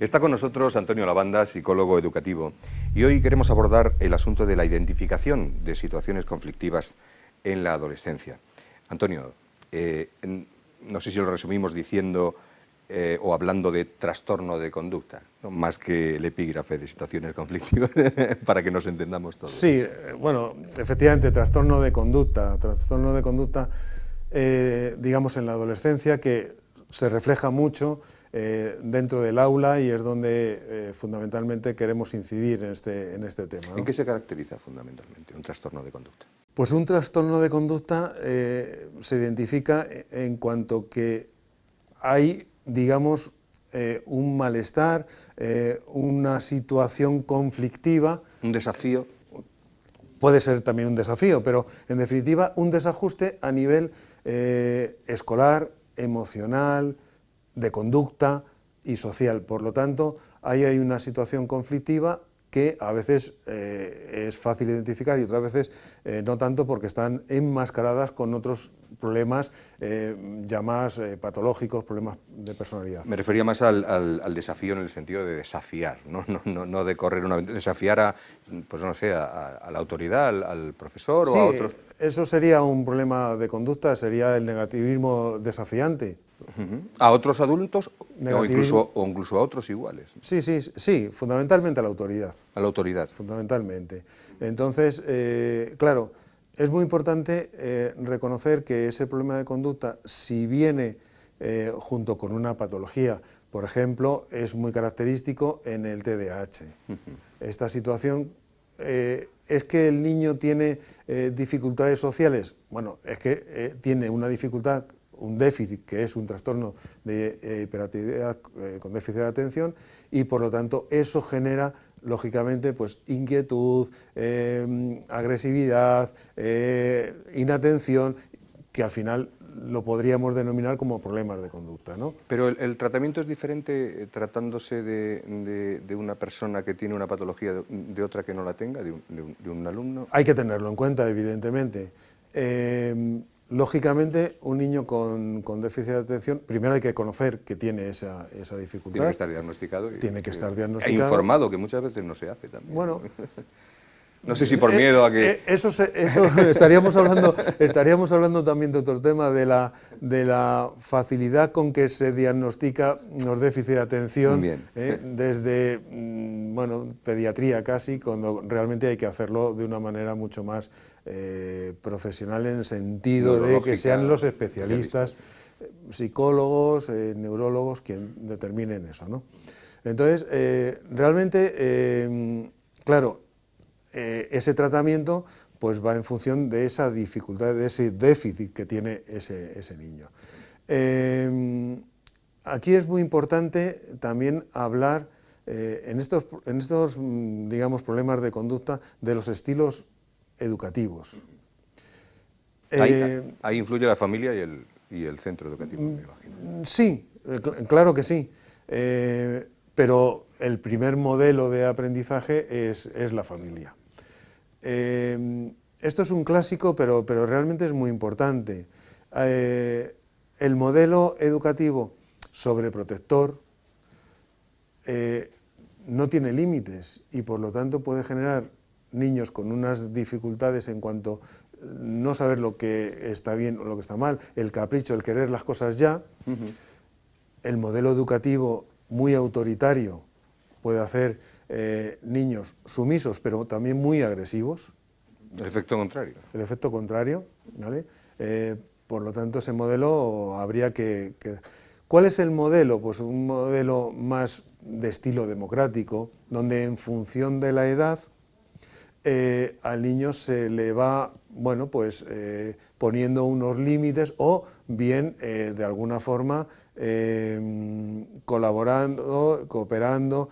Está con nosotros Antonio Lavanda, psicólogo educativo, y hoy queremos abordar el asunto de la identificación de situaciones conflictivas en la adolescencia. Antonio, eh, no sé si lo resumimos diciendo eh, o hablando de trastorno de conducta, más que el epígrafe de situaciones conflictivas, para que nos entendamos todos. Sí, eh, bueno, efectivamente, trastorno de conducta, trastorno de conducta, digamos, en la adolescencia, que se refleja mucho eh, dentro del aula y es donde eh, fundamentalmente queremos incidir en este, en este tema. ¿En qué se caracteriza fundamentalmente un trastorno de conducta? Pues un trastorno de conducta eh, se identifica en cuanto que hay, digamos, un malestar, una situación conflictiva. Un desafío. Puede ser también un desafío, pero en definitiva un desajuste a nivel escolar, emocional, de conducta y social. Por lo tanto, ahí hay una situación conflictiva que a veces eh, es fácil identificar y otras veces eh, no tanto porque están enmascaradas con otros problemas eh, ya más patológicos, problemas de personalidad. Me refería más al, desafío en el sentido de desafiar, no, no, no, de correr una... desafiar a, pues no sé, a, la autoridad, al, profesor o a otros... eso sería un problema de conducta, sería el negativismo desafiante. ¿A otros adultos o incluso, o incluso a otros iguales? Sí, sí, sí, fundamentalmente a la autoridad. A la autoridad. Fundamentalmente. Entonces, eh, claro, es muy importante eh, reconocer que ese problema de conducta, si viene eh, junto con una patología, por ejemplo, es muy característico en el TDAH. Esta situación es que el niño tiene dificultades sociales, bueno, es que tiene una dificultad un déficit que es un trastorno de eh, hiperactividad eh, con déficit de atención y por lo tanto eso genera lógicamente pues inquietud, eh, agresividad, inatención que al final lo podríamos denominar como problemas de conducta. ¿no? Pero el, tratamiento es diferente tratándose de, una persona que tiene una patología de, otra que no la tenga, de un, de un, alumno. Hay que tenerlo en cuenta, evidentemente. Lógicamente, un niño con, déficit de atención, primero hay que conocer que tiene esa, dificultad. Tiene que estar diagnosticado. tiene que estar diagnosticado. E informado, que muchas veces no se hace también. Bueno, no sé si por eh, miedo a que... Eh, eso, estaríamos, hablando, estaríamos hablando también de otro tema, de la, de la facilidad con que se diagnostica los déficits de atención, eh, desde mm, bueno, pediatría casi, cuando realmente hay que hacerlo de una manera mucho más profesional en el sentido de que sean los especialistas, psicólogos, neurólogos, quien determinen eso. ¿no? Entonces, realmente, claro, eh, ese tratamiento pues va en función de esa dificultad, de ese déficit que tiene ese, niño. Aquí es muy importante también hablar eh, en, estos, en estos, mm, digamos, problemas de conducta de los estilos educativos. Ahí, eh, influye la familia y el, y el centro educativo, me imagino. Sí, claro que sí, pero el primer modelo de aprendizaje es, es la familia. Eh, esto es un clásico, pero, pero realmente es muy importante. Eh, el modelo educativo sobreprotector eh, no tiene límites y por lo tanto puede generar niños con unas dificultades en cuanto no saber lo que está bien o lo que está mal, el capricho, el querer las cosas ya, el modelo educativo muy autoritario puede hacer eh, niños sumisos, pero también muy agresivos. El efecto contrario. El efecto contrario, ¿vale? Eh, por lo tanto, ese modelo habría que, ¿Cuál es el modelo? Pues un modelo más de estilo democrático, donde en función de la edad eh, al niño se le va, bueno, pues poniendo unos límites o bien de alguna forma colaborando, cooperando,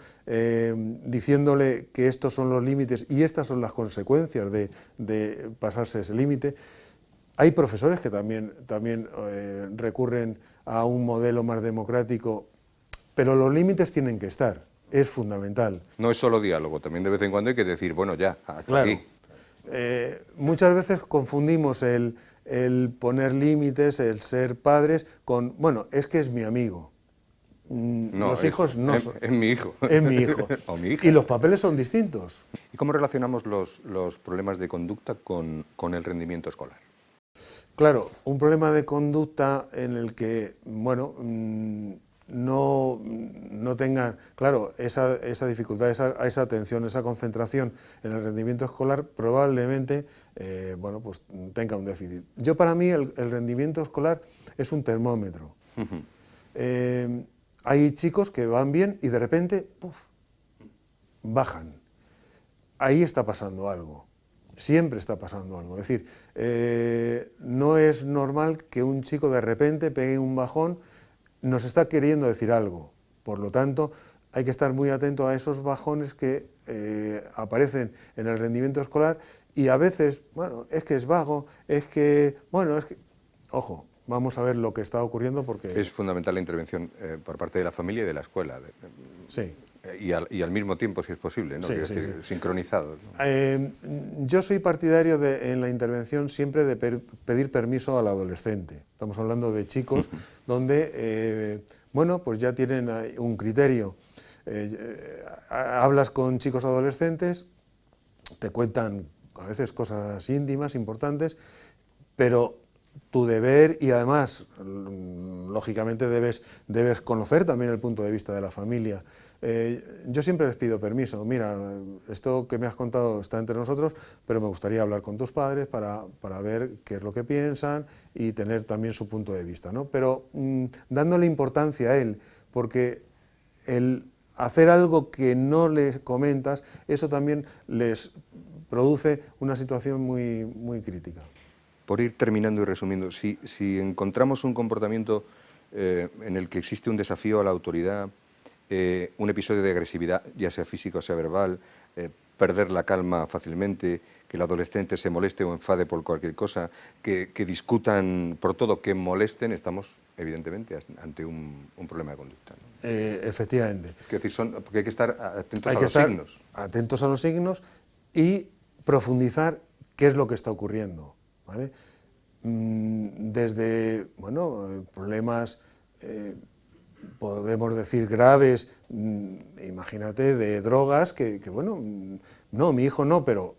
diciéndole que estos son los límites y estas son las consecuencias de, pasarse ese límite. Hay profesores que también, también eh, recurren a un modelo más democrático, pero los límites tienen que estar, es fundamental. No es solo diálogo, también de vez en cuando hay que decir, bueno, ya, hasta aquí. Eh, muchas veces confundimos el, el poner límites, el ser padres, con, bueno, es que es mi amigo. Mm, No, los es- hijos no son. es mi hijo. Es mi hijo. O mi hija. Y los papeles son distintos. ¿Y cómo relacionamos los, los problemas de conducta con, con el rendimiento escolar? Claro, un problema de conducta en el que, bueno, mm, no, no tengan, claro, esa, esa dificultad, esa, esa atención, esa concentración en el rendimiento escolar, probablemente, eh, bueno, pues tenga un déficit. Yo para mí el, el rendimiento escolar es un termómetro. Eh, hay chicos que van bien y de repente, bajan. Ahí está pasando algo. Siempre está pasando algo. Es decir, eh, no es normal que un chico de repente pegue un bajón, nos está queriendo decir algo. Por lo tanto, hay que estar muy atento a esos bajones que eh, aparecen en el rendimiento escolar y a veces, bueno, es que es vago, es que, bueno, es que... Ojo, vamos a ver lo que está ocurriendo porque... Es fundamental la intervención eh, por parte de la familia y de la escuela. Sí. Y, al, y al mismo tiempo, si es posible, ¿no? Sí, decir, sí. sincronizados. ¿no? Eh, yo soy partidario de, en la intervención siempre de per- pedir permiso al adolescente. Estamos hablando de chicos donde, eh, bueno, pues ya tienen un criterio. Eh, ha- hablas con chicos adolescentes, te cuentan a veces cosas íntimas, importantes, pero tu deber y además, lógicamente, debes, debes conocer también el punto de vista de la familia. Eh, yo siempre les pido permiso, mira, esto que me has contado está entre nosotros, pero me gustaría hablar con tus padres para, para ver qué es lo que piensan y tener también su punto de vista, ¿no? Pero mm, dándole importancia a él, porque el hacer algo que no les comentas, eso también les produce una situación muy, muy crítica. Por ir terminando y resumiendo, si, si encontramos un comportamiento eh, en el que existe un desafío a la autoridad, eh, un episodio de agresividad, ya sea físico o sea verbal, eh, perder la calma fácilmente, que el adolescente se moleste o enfade por cualquier cosa, que, que discutan por todo, que molesten, estamos evidentemente ante un, un problema de conducta. ¿no? Eh, efectivamente. Decir, son, porque hay que estar atentos Hay a que los estar signos. atentos a los signos y profundizar qué es lo que está ocurriendo. ¿vale? Mm, Desde bueno, eh, problemas, eh, podemos decir graves, mm, imagínate, de drogas, que, bueno, mm, no, mi hijo no, pero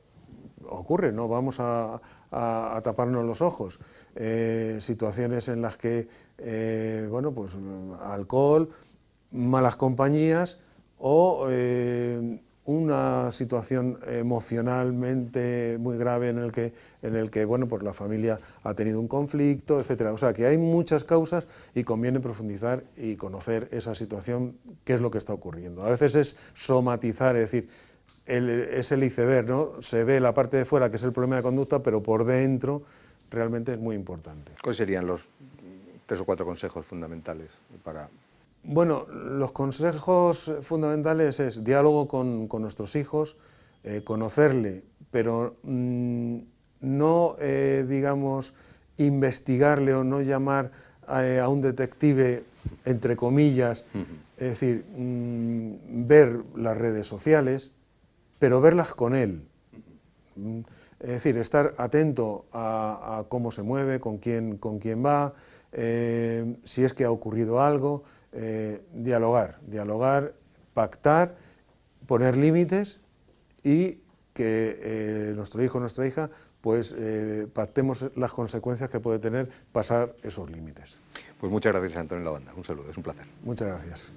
ocurre, no vamos a, a- taparnos los ojos. Eh, situaciones en las que, bueno, pues alcohol, malas compañías o una situación emocionalmente muy grave en el que, en el que bueno, pues la familia ha tenido un conflicto, etcétera. O sea, que hay muchas causas y conviene profundizar y conocer esa situación, qué es lo que está ocurriendo. A veces es somatizar, es decir, es el iceberg, ¿no? Se ve la parte de fuera, que es el problema de conducta, pero por dentro realmente es muy importante. ¿Cuáles serían los tres o cuatro consejos fundamentales para Bueno, los consejos fundamentales es diálogo con, con nuestros hijos, eh, conocerle, pero mm, no, eh, digamos, investigarle o no llamar a, a un detective, entre comillas, es decir, mm, ver las redes sociales, pero verlas con él. Mm, Es decir, estar atento a, a cómo se mueve, con quién, con quién va, eh, si es que ha ocurrido algo, eh, dialogar, dialogar, pactar, poner límites y que eh, nuestro hijo o nuestra hija pues eh, pactemos las consecuencias que puede tener pasar esos límites. Pues muchas gracias, Antonio Lavanda. Un saludo, es un placer. Muchas gracias.